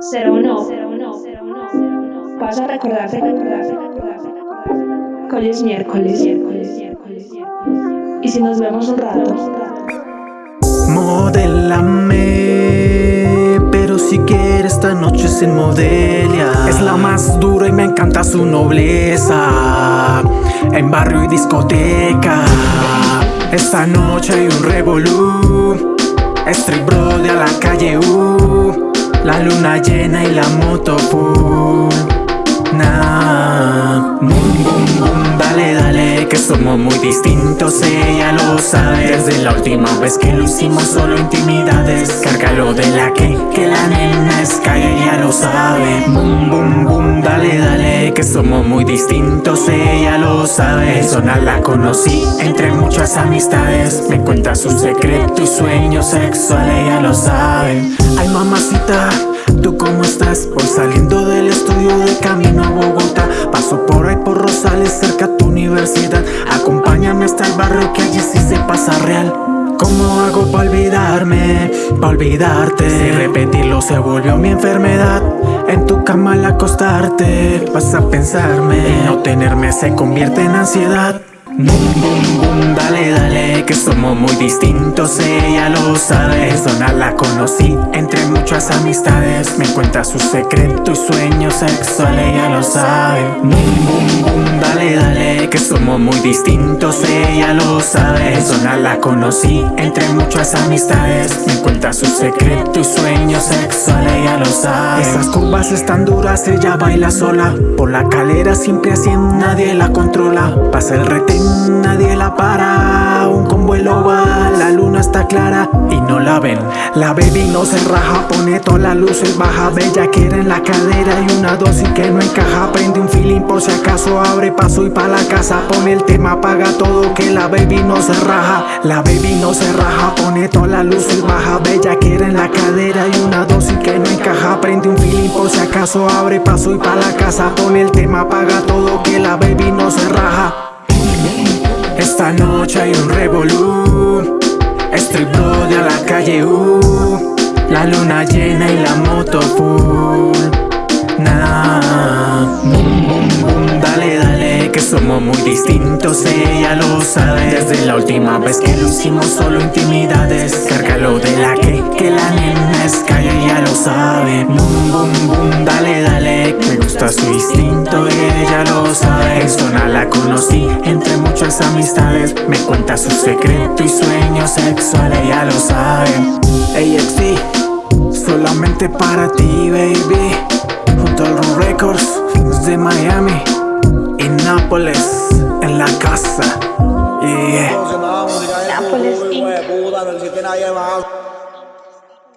Cero no. Vas a recordarte, recordarte, hoy es miércoles. Y si nos vemos un rato. Modélame, pero si quieres esta noche se modelia. Es la más dura y me encanta su nobleza. En barrio y discoteca. Esta noche hay un revolú. Street bro de a la calle U. La luna llena y la moto. Nah. Boom, boom, boom, dale, dale, que somos muy distintos, ella lo sabe. Desde la última vez que lo hicimos, solo intimidades. Cárgalo de la que, que la nena es calle, ella lo sabe. Boom, boom, boom, dale, dale, que somos muy distintos, ella lo sabe. Zona la conocí entre muchas amistades. Me cuenta su secreto y sueño sexual, ella lo sabe. Ay, mamacita. ¿Tú cómo estás? Voy saliendo del estudio de camino a Bogotá Paso por ahí por Rosales cerca a tu universidad Acompáñame hasta el barrio que allí sí se pasa real ¿Cómo hago para olvidarme? Pa' olvidarte. Si repetirlo se volvió mi enfermedad. En tu cama al acostarte Vas a pensarme. Y no tenerme se convierte en ansiedad Boom, boom, boom, dale, dale, que somos muy distintos, ella lo sabe. Zona la conocí. Entre muchas amistades Me cuenta su secreto y sueño sexual, ella lo sabe. Boom, boom, boom, dale, dale, que somos muy distintos, ella lo sabe. Zona la conocí. Entre muchas amistades Me cuenta su secreto y sueño sexual, ella lo sabe. Esas curvas están duras, ella baila sola. Por la calera siempre así, nadie la controla. Pasa el retén nadie la para Un convuelo va, la luna está clara y no la ven. La baby no se raja, pone todas las luces baja Bella quiere en la cadera y una dosis que no encaja. Prende un feeling por si acaso, abre paso y pa' la casa. Pone el tema, apaga todo que la baby no se raja. La baby no se raja, pone todas las luces baja Bella quiere en la cadera y una dosis que no encaja. Prende un feeling por si acaso, abre paso y pa' la casa. Pone el tema, apaga todo que la baby no se raja esta noche hay un revolú Street de a la calle U La luna llena y la moto full. Nah Boom, boom, boom, dale, dale Que somos muy distintos, ella lo sabe. Desde la última vez que lo hicimos solo intimidades Cárgalo de la que, que la nena es calle, ella lo sabe. Boom, boom, boom, dale, dale Me gusta su instinto, En zona la conocí. Entre muchas amistades Me cuenta su secreto y sueño sexual, ella lo sabe AXD, solamente para ti, baby. Junto a los records de Miami Y Nápoles, en la casa